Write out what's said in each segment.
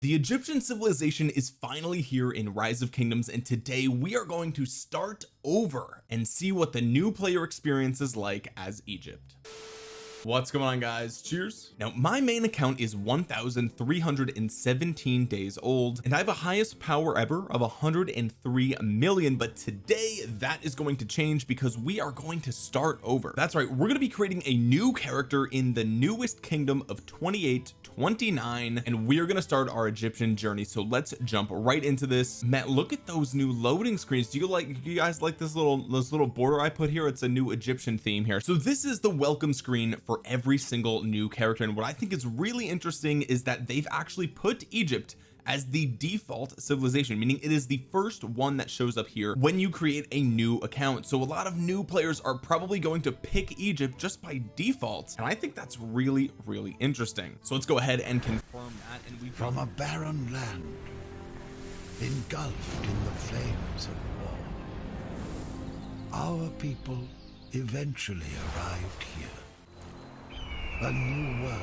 the Egyptian civilization is finally here in rise of kingdoms and today we are going to start over and see what the new player experience is like as Egypt what's going on guys? Cheers. Now my main account is 1317 days old and I have a highest power ever of 103 million but today that is going to change because we are going to start over. That's right we're going to be creating a new character in the newest kingdom of 28 29 and we are going to start our Egyptian journey. So let's jump right into this. Matt look at those new loading screens. Do you like do you guys like this little this little border I put here? It's a new Egyptian theme here. So this is the welcome screen for every single new character. And what I think is really interesting is that they've actually put Egypt as the default civilization meaning it is the first one that shows up here when you create a new account. So a lot of new players are probably going to pick Egypt just by default. And I think that's really really interesting. So let's go ahead and confirm that. And we from a barren land engulfed in the flames of war our people eventually arrived here a new world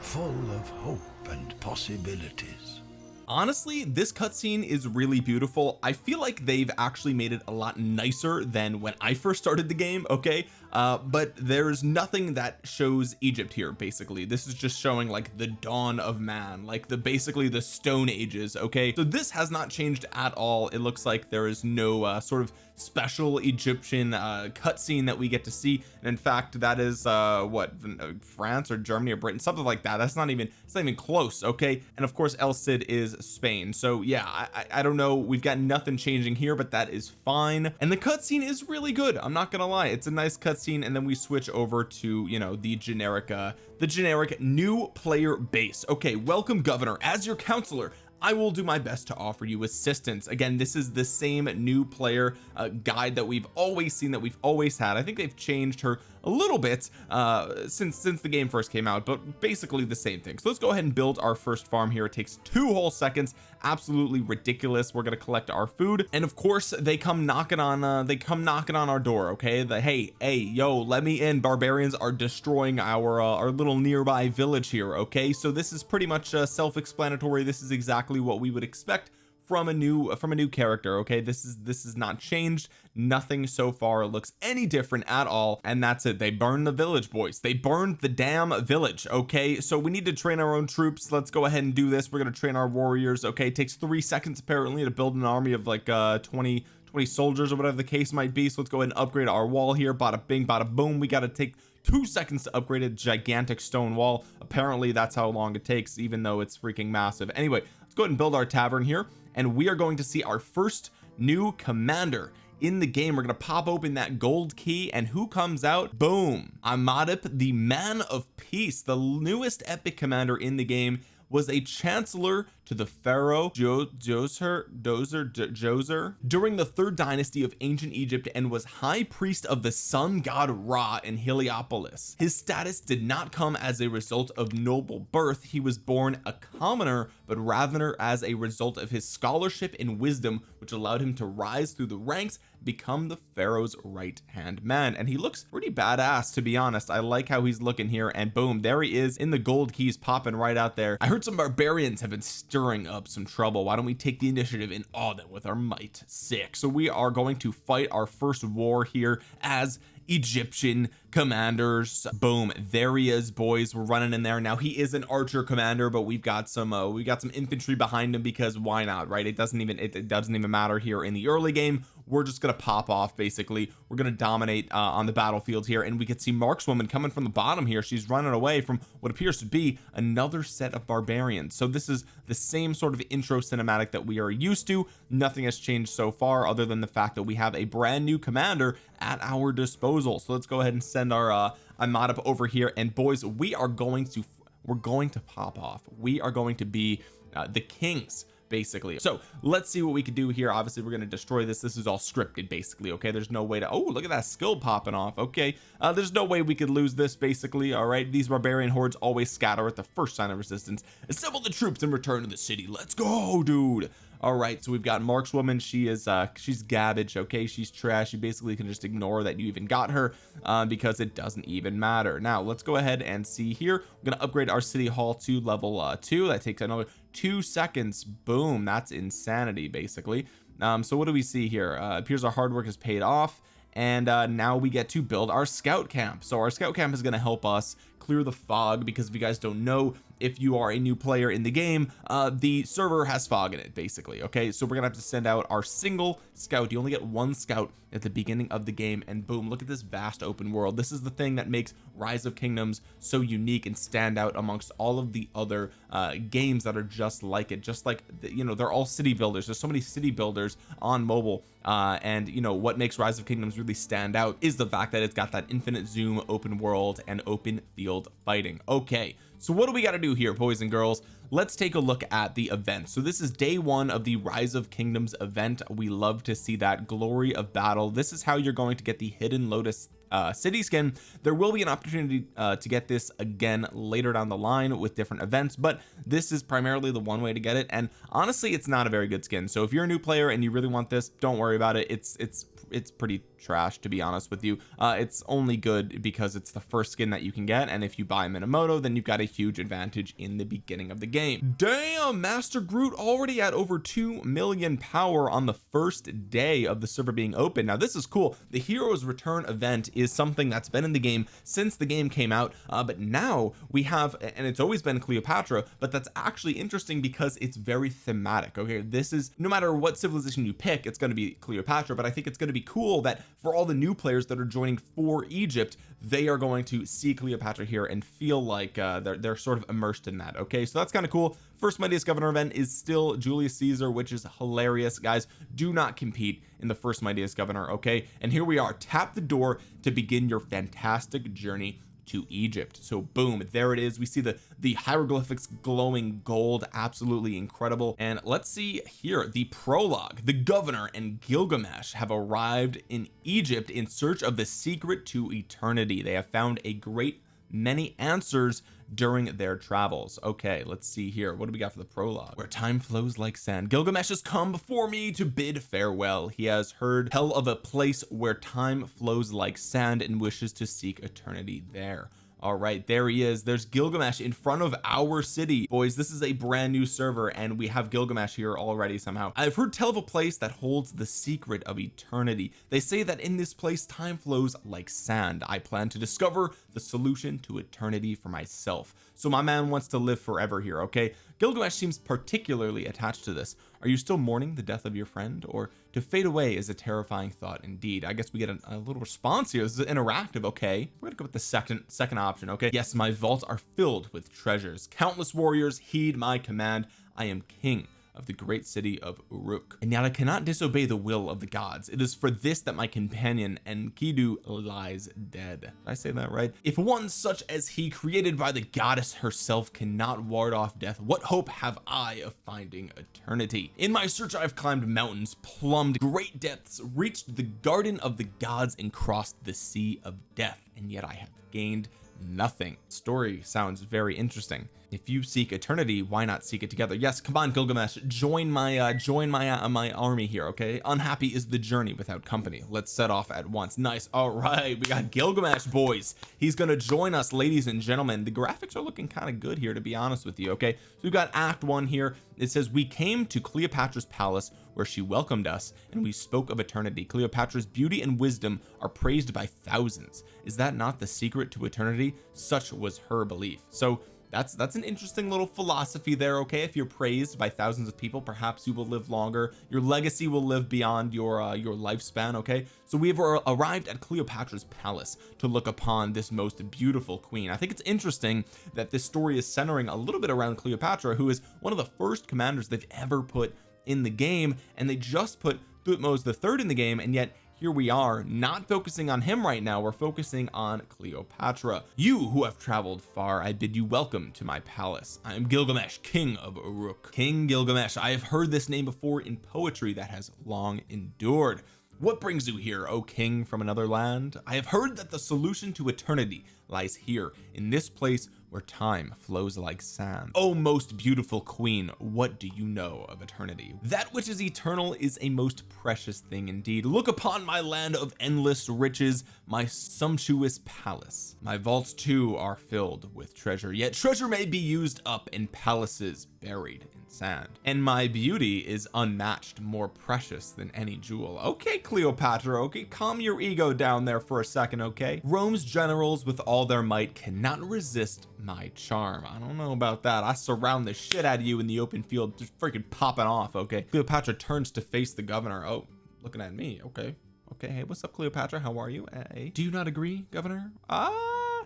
full of hope and possibilities. Honestly this cutscene is really beautiful. I feel like they've actually made it a lot nicer than when I first started the game okay uh but there's nothing that shows Egypt here basically. This is just showing like the dawn of man like the basically the stone ages okay? So this has not changed at all. It looks like there is no uh, sort of special Egyptian uh cutscene that we get to see. And in fact that is uh what uh, France or Germany or Britain something like that. That's not even it's not even close okay? And of course El Cid is Spain. So yeah I, I don't know. We've got nothing changing here but that is fine. And the cutscene is really good I'm not gonna lie. It's a nice cutscene and then we switch over to you know the generic uh the generic new player base. Okay welcome governor. As your counselor I will do my best to offer you assistance. Again this is the same new player uh, guide that we've always seen that we've always had. I think they've changed her a little bit uh since since the game first came out but basically the same thing. So let's go ahead and build our first farm here. It takes two whole seconds. Absolutely ridiculous. We're going to collect our food. And of course they come knocking on uh they come knocking on our door okay? The hey hey yo let me in. Barbarians are destroying our uh, our little nearby village here okay? So this is pretty much uh, self-explanatory. This is exactly what we would expect from a new from a new character okay? This is this is not changed. Nothing so far looks any different at all and that's it. They burned the village boys. They burned the damn village okay? So we need to train our own troops. Let's go ahead and do this. We're going to train our warriors okay? It takes three seconds apparently to build an army of like uh 20 20 soldiers or whatever the case might be. So let's go ahead and upgrade our wall here. Bada bing bada boom. We got to take two seconds to upgrade a gigantic stone wall. Apparently that's how long it takes even though it's freaking massive. Anyway go ahead and build our tavern here and we are going to see our first new commander in the game. We're going to pop open that gold key and who comes out? Boom! Imhotep the man of peace the newest epic commander in the game was a chancellor to the pharaoh jo Djoser Dozer Djoser during the third dynasty of ancient Egypt and was high priest of the sun god Ra in Heliopolis. His status did not come as a result of noble birth. He was born a commoner but rather as a result of his scholarship and wisdom which allowed him to rise through the ranks become the pharaoh's right hand man. And he looks pretty badass to be honest. I like how he's looking here and boom there he is in the gold keys popping right out there. I heard some barbarians have been stirring up some trouble. Why don't we take the initiative awe them with our might? Sick. So we are going to fight our first war here as Egyptian commanders. Boom. There he is boys. We're running in there. Now he is an archer commander but we've got some uh, we got some infantry behind him because why not right? It doesn't even it, it doesn't even matter here in the early game we're just to pop off basically. We're to dominate uh, on the battlefield here and we can see markswoman coming from the bottom here. She's running away from what appears to be another set of barbarians. So this is the same sort of intro cinematic that we are used to. Nothing has changed so far other than the fact that we have a brand new commander at our disposal. So let's go ahead and send our uh up over here. And boys we are going to we're going to pop off. We are going to be uh, the kings basically. So let's see what we can do here. Obviously we're going to destroy this. This is all scripted basically okay? There's no way to oh look at that skill popping off okay? Uh, there's no way we could lose this basically all right? These barbarian hordes always scatter at the first sign of resistance. Assemble the troops and return to the city. Let's go dude all right so we've got Markswoman she is uh she's garbage okay? She's trash. You basically can just ignore that you even got her uh, because it doesn't even matter. Now let's go ahead and see here. We're gonna upgrade our city hall to level uh two. That takes another two seconds. Boom that's insanity basically. Um so what do we see here? Uh appears our hard work has paid off and uh now we get to build our scout camp. So our scout camp is going to help us clear the fog because if you guys don't know if you are a new player in the game uh the server has fog in it basically okay? So we're gonna have to send out our single scout. You only get one scout at the beginning of the game and boom look at this vast open world. This is the thing that makes rise of kingdoms so unique and stand out amongst all of the other uh games that are just like it just like you know they're all city builders. There's so many city builders on mobile uh and you know what makes rise of kingdoms really stand out is the fact that it's got that infinite zoom open world and open field fighting. Okay so what do we got to do here boys and girls? Let's take a look at the event. So this is day one of the rise of kingdoms event. We love to see that glory of battle. This is how you're going to get the hidden lotus uh city skin. There will be an opportunity uh to get this again later down the line with different events but this is primarily the one way to get it and honestly it's not a very good skin. So if you're a new player and you really want this don't worry about it. It's it's it's pretty trash to be honest with you. Uh it's only good because it's the first skin that you can get and if you buy Minamoto then you've got a huge advantage in the beginning of the game. Damn Master Groot already at over 2 million power on the first day of the server being open. Now this is cool. The heroes return event is something that's been in the game since the game came out uh, but now we have and it's always been Cleopatra but that's actually interesting because it's very thematic okay? This is no matter what civilization you pick it's going to be Cleopatra but I think it's going to be cool that for all the new players that are joining for Egypt they are going to see Cleopatra here and feel like uh, they're, they're sort of immersed in that okay? So that's kind of cool. First mightiest governor event is still Julius Caesar which is hilarious. Guys do not compete in the first mightiest governor okay? And here we are. Tap the door to begin your fantastic journey to Egypt. So boom there it is. We see the the hieroglyphics glowing gold absolutely incredible. And let's see here the prologue. The governor and Gilgamesh have arrived in Egypt in search of the secret to eternity. They have found a great many answers during their travels. Okay let's see here. What do we got for the prologue? Where time flows like sand. Gilgamesh has come before me to bid farewell. He has heard tell of a place where time flows like sand and wishes to seek eternity there all right there he is. There's Gilgamesh in front of our city. Boys this is a brand new server and we have Gilgamesh here already somehow. I've heard tell of a place that holds the secret of eternity. They say that in this place time flows like sand. I plan to discover the solution to eternity for myself. So my man wants to live forever here okay Gilgamesh seems particularly attached to this. Are you still mourning the death of your friend? Or to fade away is a terrifying thought indeed. I guess we get a, a little response here. This is interactive okay. We're gonna go with the second second option okay. Yes my vaults are filled with treasures. Countless warriors heed my command. I am king of the great city of Uruk. And yet I cannot disobey the will of the gods. It is for this that my companion Enkidu lies dead. Did I say that right? If one such as he created by the goddess herself cannot ward off death what hope have I of finding eternity? In my search I've climbed mountains plumbed great depths reached the garden of the gods and crossed the sea of death. And yet I have gained nothing. Story sounds very interesting. If you seek eternity why not seek it together? Yes come on Gilgamesh join my uh join my uh, my army here okay? Unhappy is the journey without company. Let's set off at once. Nice. All right we got Gilgamesh boys. He's gonna join us ladies and gentlemen. The graphics are looking kind of good here to be honest with you okay? So we've got act one here. It says we came to Cleopatra's palace where she welcomed us and we spoke of eternity. Cleopatra's beauty and wisdom are praised by thousands. Is that not the secret to eternity? Such was her belief. So that's that's an interesting little philosophy there okay? If you're praised by thousands of people perhaps you will live longer. Your legacy will live beyond your uh, your lifespan okay? So we have arrived at Cleopatra's palace to look upon this most beautiful queen. I think it's interesting that this story is centering a little bit around Cleopatra who is one of the first commanders they've ever put in the game and they just put Thutmose the third in the game and yet here we are not focusing on him right now we're focusing on Cleopatra. You who have traveled far I bid you welcome to my palace. I am Gilgamesh king of Uruk. King Gilgamesh I have heard this name before in poetry that has long endured. What brings you here O king from another land? I have heard that the solution to eternity lies here in this place where time flows like sand. Oh most beautiful queen what do you know of eternity? That which is eternal is a most precious thing indeed. Look upon my land of endless riches my sumptuous palace. My vaults too are filled with treasure yet treasure may be used up in palaces buried in sand. And my beauty is unmatched more precious than any jewel. Okay Cleopatra okay calm your ego down there for a second okay? Rome's generals with all their might cannot resist my charm. I don't know about that. I surround the shit out of you in the open field just freaking popping off okay? Cleopatra turns to face the governor. Oh looking at me. Okay. Okay hey what's up Cleopatra? How are you? Hey. Do you not agree governor? Ah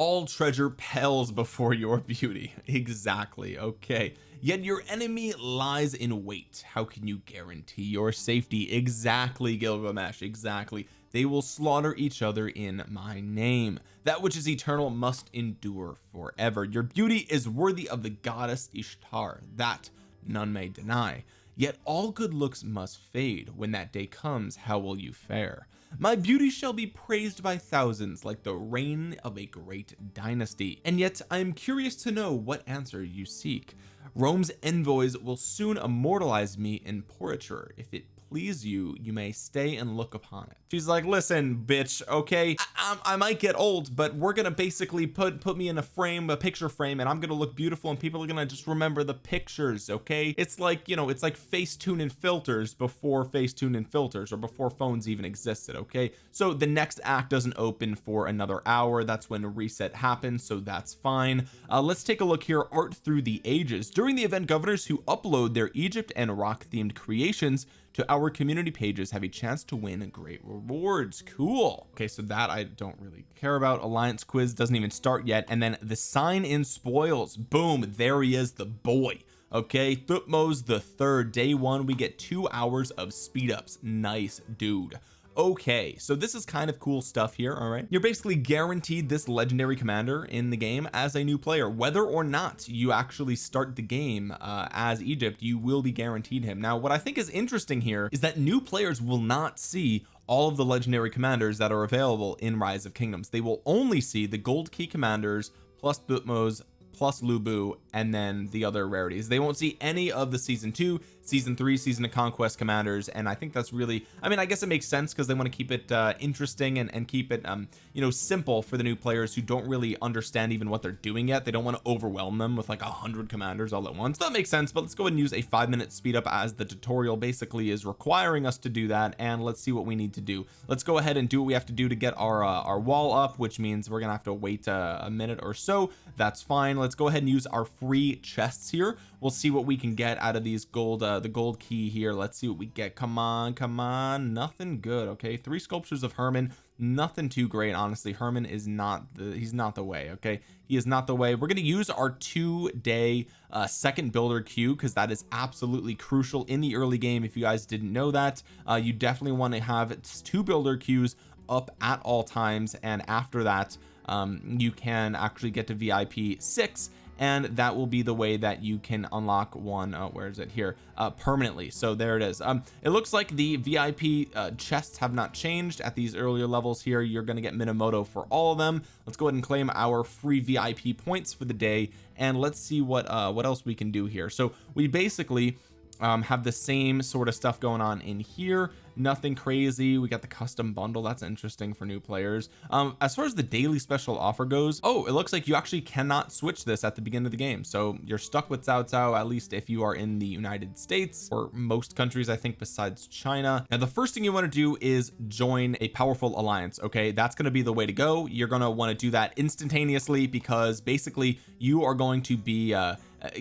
all treasure pales before your beauty. Exactly okay. Yet your enemy lies in wait. How can you guarantee your safety? Exactly Gilgamesh exactly they will slaughter each other in my name. That which is eternal must endure forever. Your beauty is worthy of the goddess Ishtar that none may deny. Yet all good looks must fade. When that day comes how will you fare? My beauty shall be praised by thousands like the reign of a great dynasty. And yet I am curious to know what answer you seek. Rome's envoys will soon immortalize me in portraiture if it please you you may stay and look upon it. She's like listen bitch okay? I, I, I, might get old but we're gonna basically put put me in a frame a picture frame and I'm gonna look beautiful and people are gonna just remember the pictures okay? It's like you know it's like Facetune and filters before Facetune and filters or before phones even existed okay? So the next act doesn't open for another hour. That's when reset happens so that's fine. Uh, let's take a look here art through the ages. During the event governors who upload their Egypt and rock themed creations to our community pages have a chance to win great rewards. Cool. Okay so that I don't really care about. Alliance quiz doesn't even start yet and then the sign in spoils. Boom there he is the boy. Okay Thutmose the third. Day one we get two hours of speed ups. Nice dude okay so this is kind of cool stuff here all right? You're basically guaranteed this legendary commander in the game as a new player. Whether or not you actually start the game uh, as Egypt you will be guaranteed him. Now what I think is interesting here is that new players will not see all of the legendary commanders that are available in rise of kingdoms. They will only see the gold key commanders plus Thutmose plus Lu Bu and then the other rarities. They won't see any of the season two season three season of conquest commanders and I think that's really I mean I guess it makes sense because they want to keep it uh, interesting and, and keep it um you know simple for the new players who don't really understand even what they're doing yet. They don't want to overwhelm them with like a hundred commanders all at once. That makes sense but let's go ahead and use a five minute speed up as the tutorial basically is requiring us to do that and let's see what we need to do. Let's go ahead and do what we have to do to get our uh, our wall up which means we're gonna have to wait uh, a minute or so. That's fine. Let's go ahead and use our free chests here we'll see what we can get out of these gold uh the gold key here. Let's see what we get. Come on come on. Nothing good okay? Three sculptures of Hermann. Nothing too great honestly. Hermann is not the he's not the way okay? He is not the way. We're going to use our two day uh second builder queue because that is absolutely crucial in the early game. If you guys didn't know that uh you definitely want to have two builder queues up at all times. And after that um you can actually get to VIP 6 and that will be the way that you can unlock one uh, where is it? Here uh, permanently. So there it is. Um it looks like the VIP uh, chests have not changed at these earlier levels here. You're going to get Minamoto for all of them. Let's go ahead and claim our free VIP points for the day and let's see what uh what else we can do here. So we basically um, have the same sort of stuff going on in here nothing crazy. We got the custom bundle. That's interesting for new players. Um as far as the daily special offer goes oh it looks like you actually cannot switch this at the beginning of the game. So you're stuck with Cao Cao at least if you are in the United States or most countries I think besides China. Now the first thing you want to do is join a powerful alliance okay? That's going to be the way to go. You're going to want to do that instantaneously because basically you are going to be uh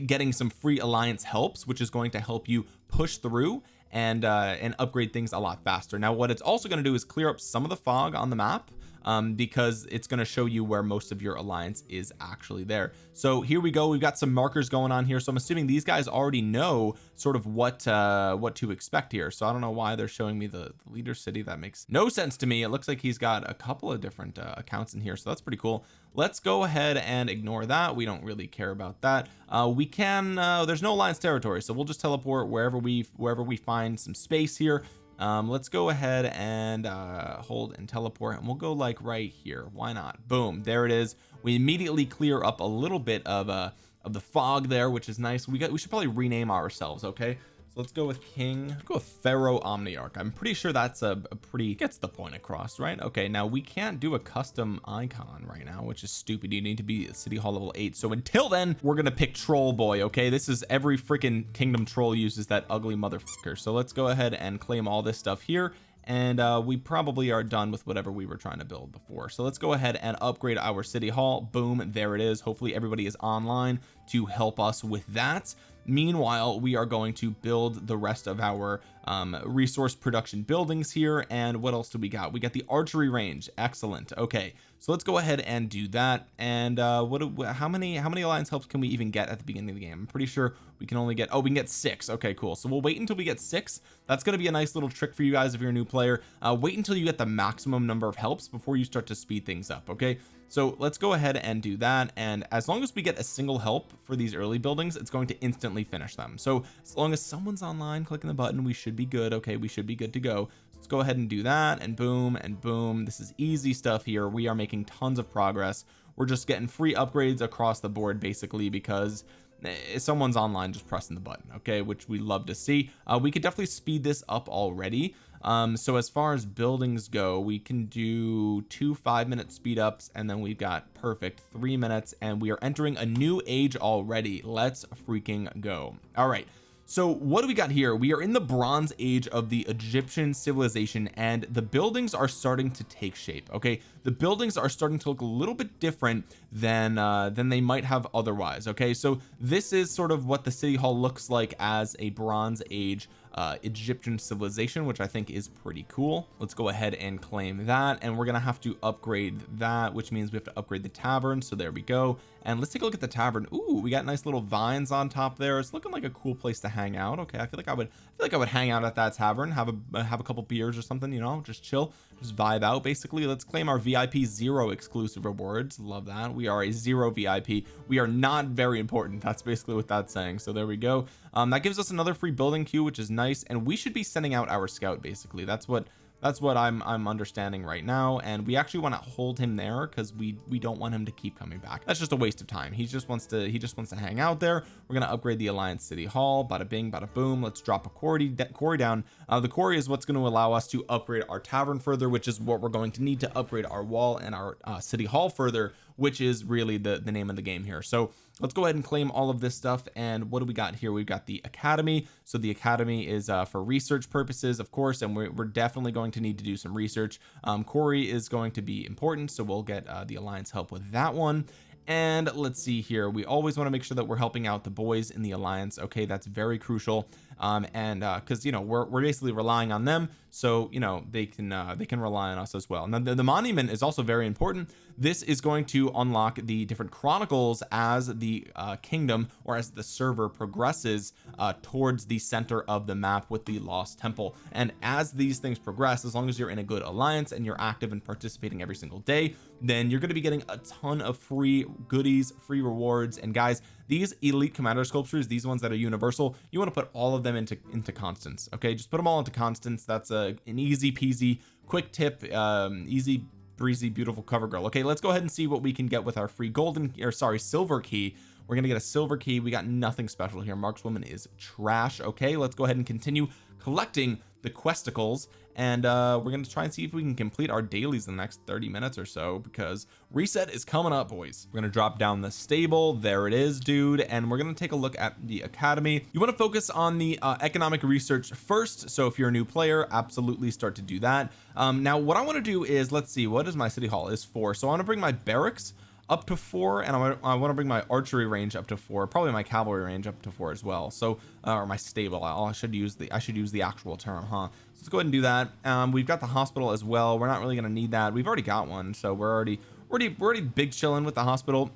getting some free alliance helps which is going to help you push through and uh and upgrade things a lot faster. Now what it's also going to do is clear up some of the fog on the map um because it's going to show you where most of your alliance is actually there. So here we go we've got some markers going on here. So I'm assuming these guys already know sort of what uh what to expect here. So I don't know why they're showing me the, leader city. That makes no sense to me. It looks like he's got a couple of different uh, accounts in here. So that's pretty cool. Let's go ahead and ignore that. We don't really care about that. Uh we can uh there's no alliance territory. So we'll just teleport wherever we wherever we find some space here um let's go ahead and uh hold and teleport and we'll go like right here. Why not? Boom. There it is. We immediately clear up a little bit of uh of the fog there which is nice. We got we should probably rename ourselves okay let's go with king. Let's go with pharaoh omniarch. I'm pretty sure that's a, a, pretty gets the point across right? Okay now we can't do a custom icon right now which is stupid. You need to be city hall level 8 so until then we're gonna pick troll boy okay? This is every freaking kingdom troll uses that ugly motherfucker. So let's go ahead and claim all this stuff here. And uh, we probably are done with whatever we were trying to build before. So let's go ahead and upgrade our city hall. Boom there it is. Hopefully everybody is online to help us with that meanwhile we are going to build the rest of our um, resource production buildings here. And what else do we got? We got the archery range. Excellent. Okay. So let's go ahead and do that. And uh what how many how many alliance helps can we even get at the beginning of the game? I'm pretty sure we can only get oh we can get six. Okay cool. So we'll wait until we get six. That's going to be a nice little trick for you guys if you're a new player. Uh wait until you get the maximum number of helps before you start to speed things up. Okay so let's go ahead and do that and as long as we get a single help for these early buildings it's going to instantly finish them. So as long as someone's online clicking the button we should be good okay? We should be good to go. Let's go ahead and do that and boom and boom. This is easy stuff here. We are making tons of progress. We're just getting free upgrades across the board basically because eh, someone's online just pressing the button okay? Which we love to see. Uh, we could definitely speed this up already um so as far as buildings go we can do two five minute speed ups and then we've got perfect three minutes and we are entering a new age already. Let's freaking go. All right. So what do we got here? We are in the bronze age of the Egyptian civilization and the buildings are starting to take shape okay? The buildings are starting to look a little bit different than uh than they might have otherwise okay? So this is sort of what the city hall looks like as a bronze age uh Egyptian civilization which I think is pretty cool. Let's go ahead and claim that and we're gonna have to upgrade that which means we have to upgrade the tavern so there we go. And let's take a look at the tavern. Ooh, we got nice little vines on top there. It's looking like a cool place to hang out. Okay I feel like I would I feel like I would hang out at that tavern have a have a couple beers or something you know just chill just vibe out basically. Let's claim our VIP zero exclusive rewards. Love that. We are a zero VIP we are not very important. That's basically what that's saying. So there we go um that gives us another free building queue which is nice and we should be sending out our scout basically. That's what that's what I'm I'm understanding right now and we actually want to hold him there because we we don't want him to keep coming back. That's just a waste of time. He just wants to he just wants to hang out there. We're going to upgrade the Alliance City Hall bada bing bada boom. Let's drop a quarry quarry down. Uh, the quarry is what's going to allow us to upgrade our tavern further which is what we're going to need to upgrade our wall and our uh, City Hall further which is really the the name of the game here. So let's go ahead and claim all of this stuff and what do we got here? We've got the academy. So the academy is uh, for research purposes of course and we're, we're, definitely going to need to do some research. Um, Corey is going to be important so we'll get uh, the alliance help with that one. And let's see here. We always want to make sure that we're helping out the boys in the alliance. Okay that's very crucial um and uh because you know we're, we're basically relying on them so you know they can uh they can rely on us as well. Now the, the monument is also very important. This is going to unlock the different chronicles as the uh kingdom or as the server progresses uh towards the center of the map with the lost temple. And as these things progress as long as you're in a good alliance and you're active and participating every single day then you're going to be getting a ton of free goodies free rewards. And guys these elite commander sculptures these ones that are universal you want to put all of them into into Constance okay? Just put them all into Constance. That's a an easy peasy quick tip um easy breezy beautiful cover girl. Okay let's go ahead and see what we can get with our free golden or sorry silver key. We're gonna get a silver key. We got nothing special here. Markswoman is trash okay? Let's go ahead and continue collecting the questicles and uh we're going to try and see if we can complete our dailies in the next 30 minutes or so because reset is coming up boys. We're going to drop down the stable. There it is dude. And we're going to take a look at the academy. You want to focus on the uh, economic research first so if you're a new player absolutely start to do that. Um now what I want to do is let's see what is my city hall? Is for so I want to bring my barracks up to four and I, I want to bring my archery range up to four probably my cavalry range up to four as well. So uh, or my stable I should use the I should use the actual term huh? So let's go ahead and do that. Um we've got the hospital as well. We're not really going to need that. We've already got one so we're already already we're already big chilling with the hospital.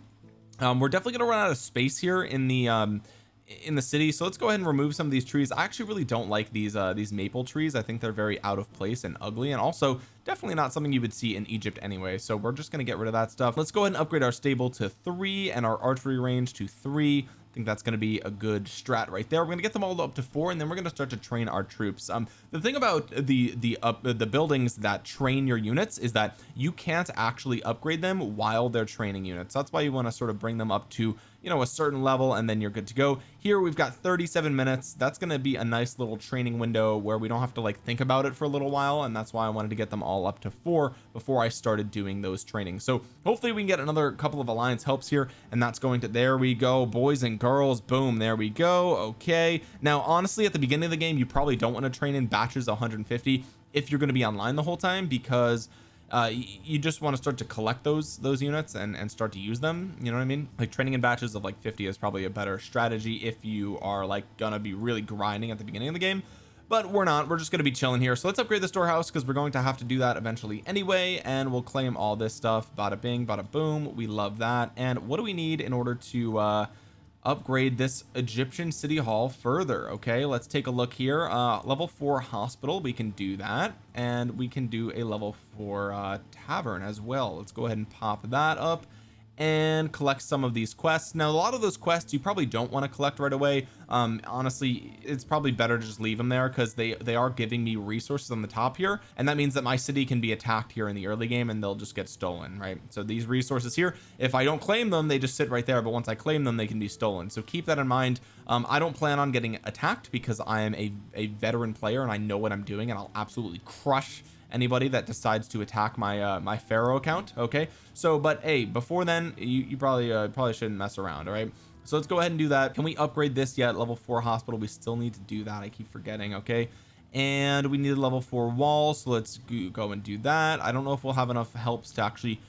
Um we're definitely going to run out of space here in the um in the city. So let's go ahead and remove some of these trees. I actually really don't like these uh these maple trees. I think they're very out of place and ugly and also definitely not something you would see in Egypt anyway. So we're just going to get rid of that stuff. Let's go ahead and upgrade our stable to three and our archery range to three. I think that's going to be a good strat right there. We're going to get them all up to four and then we're going to start to train our troops. Um the thing about the the up the buildings that train your units is that you can't actually upgrade them while they're training units. That's why you want to sort of bring them up to you know a certain level and then you're good to go. Here we've got 37 minutes. That's going to be a nice little training window where we don't have to like think about it for a little while and that's why I wanted to get them all up to four before I started doing those trainings. So hopefully we can get another couple of alliance helps here and that's going to there we go boys and girls boom there we go okay. Now honestly at the beginning of the game you probably don't want to train in batches 150 if you're going to be online the whole time because uh, you just want to start to collect those those units and and start to use them you know what I mean? Like training in batches of like 50 is probably a better strategy if you are like gonna be really grinding at the beginning of the game. But we're not we're just going to be chilling here. So let's upgrade the storehouse because we're going to have to do that eventually anyway and we'll claim all this stuff. Bada bing bada boom. We love that. And what do we need in order to uh upgrade this Egyptian city hall further okay? Let's take a look here. Uh level four hospital we can do that. And we can do a level four uh tavern as well. Let's go ahead and pop that up and collect some of these quests. Now a lot of those quests you probably don't want to collect right away. Um honestly it's probably better to just leave them there because they they are giving me resources on the top here and that means that my city can be attacked here in the early game and they'll just get stolen right? So these resources here if I don't claim them they just sit right there but once I claim them they can be stolen. So keep that in mind. Um I don't plan on getting attacked because I am a, a veteran player and I know what I'm doing and I'll absolutely crush anybody that decides to attack my uh my pharaoh account okay? So but hey before then you, you probably uh, probably shouldn't mess around all right? So let's go ahead and do that. Can we upgrade this yet? Level four hospital we still need to do that. I keep forgetting okay? And we need a level four wall so let's go and do that. I don't know if we'll have enough helps to actually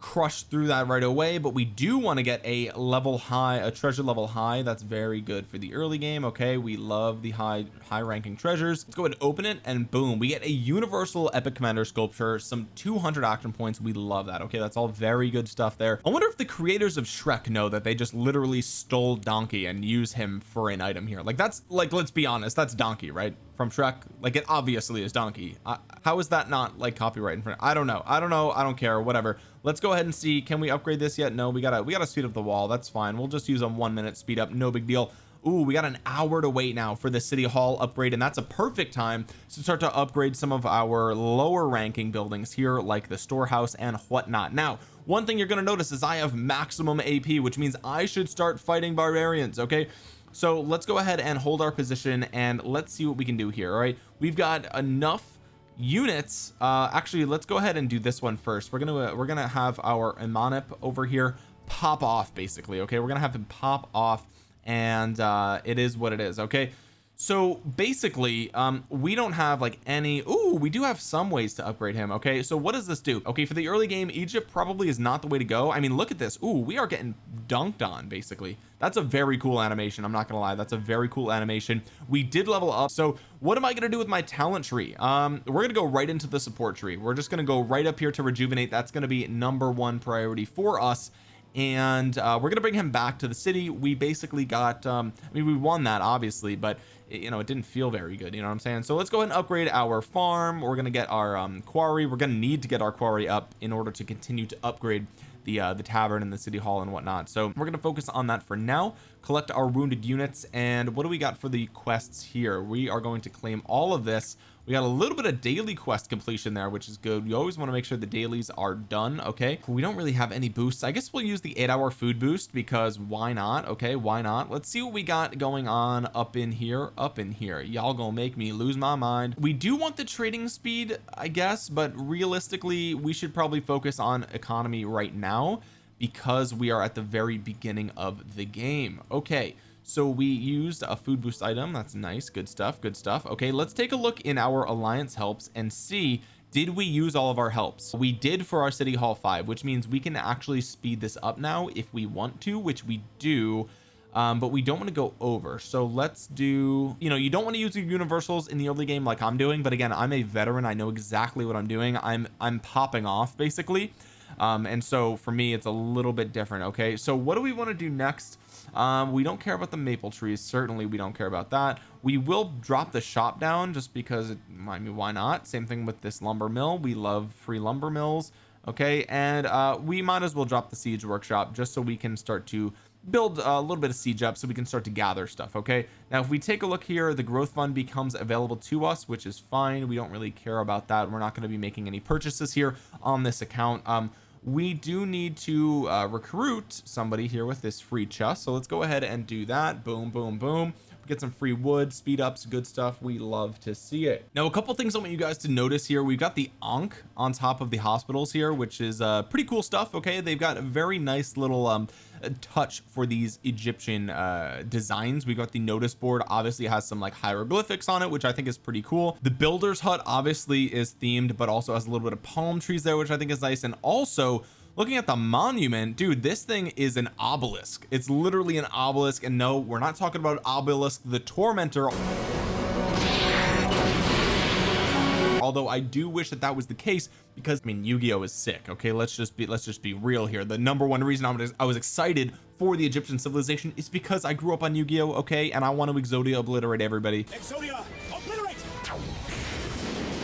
crush through that right away but we do want to get a level high a treasure level high. That's very good for the early game okay? We love the high high ranking treasures. Let's go ahead and open it and boom we get a universal epic commander sculpture some 200 action points. We love that okay? That's all very good stuff there. I wonder if the creators of Shrek know that they just literally stole donkey and use him for an item here. Like that's like let's be honest that's donkey right from Shrek like it obviously is donkey. Uh, how is that not like copyright in front I don't know. I don't know. I don't care. Whatever. Let's go ahead and see. Can we upgrade this yet? No we gotta we gotta speed up the wall. That's fine. We'll just use a one minute speed up. No big deal. Ooh, we got an hour to wait now for the city hall upgrade and that's a perfect time to start to upgrade some of our lower ranking buildings here like the storehouse and whatnot. Now one thing you're going to notice is I have maximum AP which means I should start fighting barbarians okay so let's go ahead and hold our position and let's see what we can do here all right? We've got enough units. Uh actually let's go ahead and do this one first. We're gonna we're gonna have our Imhotep over here pop off basically okay? We're gonna have him pop off and uh it is what it is okay so basically um we don't have like any Ooh, we do have some ways to upgrade him okay? So what does this do? Okay for the early game Egypt probably is not the way to go. I mean look at this. Ooh, we are getting dunked on basically. That's a very cool animation I'm not gonna lie. That's a very cool animation. We did level up. So what am I gonna do with my talent tree? Um we're gonna go right into the support tree. We're just gonna go right up here to rejuvenate. That's gonna be number one priority for us. And uh, we're gonna bring him back to the city. We basically got um I mean we won that obviously but you know it didn't feel very good you know what I'm saying? So let's go ahead and upgrade our farm. We're gonna get our um, quarry. We're gonna need to get our quarry up in order to continue to upgrade the uh, the tavern and the city hall and whatnot. So we're going to focus on that for now collect our wounded units and what do we got for the quests here? We are going to claim all of this we got a little bit of daily quest completion there which is good. You always want to make sure the dailies are done okay? We don't really have any boosts. I guess we'll use the eight hour food boost because why not okay? Why not? Let's see what we got going on up in here up in here. Y'all gonna make me lose my mind. We do want the trading speed I guess but realistically we should probably focus on economy right now because we are at the very beginning of the game. Okay so we used a food boost item. That's nice. Good stuff. Good stuff. Okay let's take a look in our alliance helps and see did we use all of our helps? We did for our city hall 5 which means we can actually speed this up now if we want to which we do um, but we don't want to go over. So let's do you know you don't want to use your universals in the early game like I'm doing but again I'm a veteran. I know exactly what I'm doing. I'm I'm popping off basically. Um, and so for me it's a little bit different okay? So what do we want to do next um, we don't care about the maple trees. Certainly we don't care about that. We will drop the shop down just because it, I mean why not? Same thing with this lumber mill. We love free lumber mills okay? And uh, we might as well drop the siege workshop just so we can start to build a little bit of siege up so we can start to gather stuff okay? Now if we take a look here the growth fund becomes available to us which is fine. We don't really care about that. We're not going to be making any purchases here on this account. Um we do need to uh, recruit somebody here with this free chest. So let's go ahead and do that. Boom boom boom get some free wood speed ups good stuff. We love to see it. Now a couple things I want you guys to notice here. We've got the Ankh on top of the hospitals here which is uh pretty cool stuff okay? They've got a very nice little um touch for these Egyptian uh designs. We got the notice board obviously has some like hieroglyphics on it which I think is pretty cool. The builder's hut obviously is themed but also has a little bit of palm trees there which I think is nice. And also looking at the monument dude this thing is an obelisk. It's literally an obelisk and no we're not talking about obelisk the tormentor. Although I do wish that that was the case because I mean Yu-Gi-Oh! is sick okay? Let's just be let's just be real here. The number one reason I was, I was excited for the Egyptian civilization is because I grew up on Yu-Gi-Oh! okay? And I want to Exodia obliterate everybody. Exodia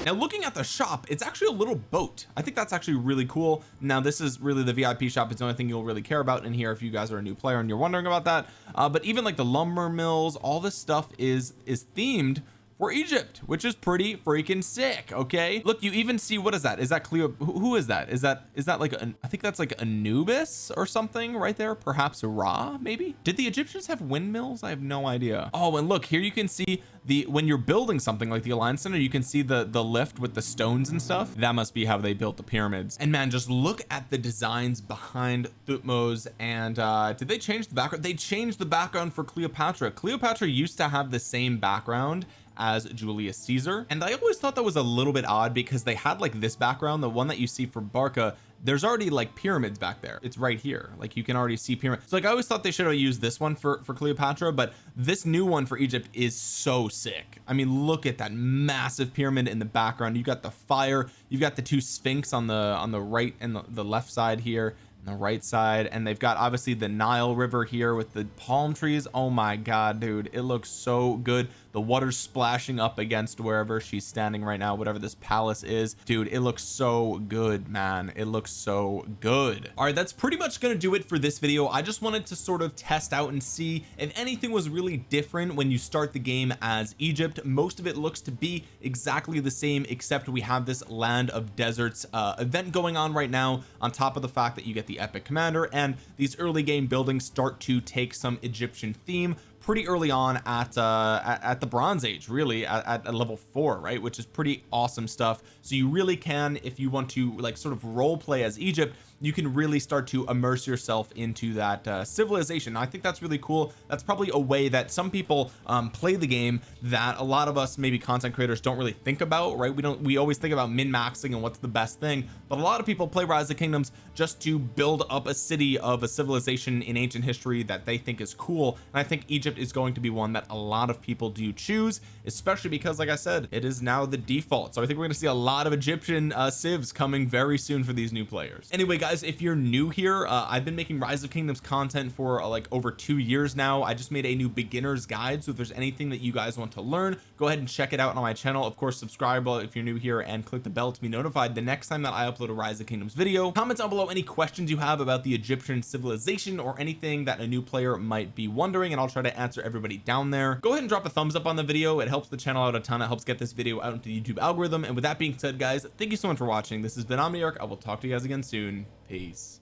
now looking at the shop it's actually a little boat. I think that's actually really cool. Now this is really the VIP shop. It's the only thing you'll really care about in here if you guys are a new player and you're wondering about that. Uh, but even like the lumber mills all this stuff is is themed for Egypt which is pretty freaking sick okay? Look you even see what is that? Is that Cleo who is that? Is that is that like an, I think that's like Anubis or something right there perhaps Ra maybe? Did the Egyptians have windmills? I have no idea. Oh and look here you can see the when you're building something like the Alliance Center you can see the the lift with the stones and stuff. That must be how they built the pyramids. And man just look at the designs behind Thutmose and uh did they change the background? They changed the background for Cleopatra. Cleopatra used to have the same background as Julius Caesar. And I always thought that was a little bit odd because they had like this background the one that you see for Barca there's already like pyramids back there. It's right here. Like you can already see pyramids so like I always thought they should have used this one for for Cleopatra but this new one for Egypt is so sick. I mean look at that massive pyramid in the background. You got the fire. You've got the two sphinx on the on the right and the, the left side here the right side and they've got obviously the Nile River here with the palm trees. Oh my god dude it looks so good. The water's splashing up against wherever she's standing right now whatever this palace is. Dude it looks so good man. It looks so good. All right that's pretty much gonna do it for this video. I just wanted to sort of test out and see if anything was really different when you start the game as Egypt. Most of it looks to be exactly the same except we have this land of deserts uh, event going on right now on top of the fact that you get the epic commander and these early game buildings start to take some Egyptian theme pretty early on at uh at, at the bronze age really at, at, level four right which is pretty awesome stuff. So you really can if you want to like sort of role play as Egypt you can really start to immerse yourself into that uh, civilization. I think that's really cool. That's probably a way that some people um, play the game that a lot of us maybe content creators don't really think about right? We don't we always think about min-maxing and what's the best thing. But a lot of people play rise of kingdoms just to build up a city of a civilization in ancient history that they think is cool. And I think Egypt is going to be one that a lot of people do choose especially because like I said it is now the default. So I think we're going to see a lot of Egyptian uh, civs coming very soon for these new players. Anyway guys if you're new here uh, I've been making rise of kingdoms content for uh, like over two years now. I just made a new beginner's guide so if there's anything that you guys want to learn go ahead and check it out on my channel. Of course subscribe if you're new here and click the bell to be notified the next time that I upload a rise of kingdoms video. Comment down below any questions you have about the Egyptian civilization or anything that a new player might be wondering and I'll try to answer everybody down there. Go ahead and drop a thumbs up on the video. It helps the channel out a ton. It helps get this video out into the YouTube algorithm. And with that being said guys thank you so much for watching. This has been Omniarch. I will talk to you guys again soon peace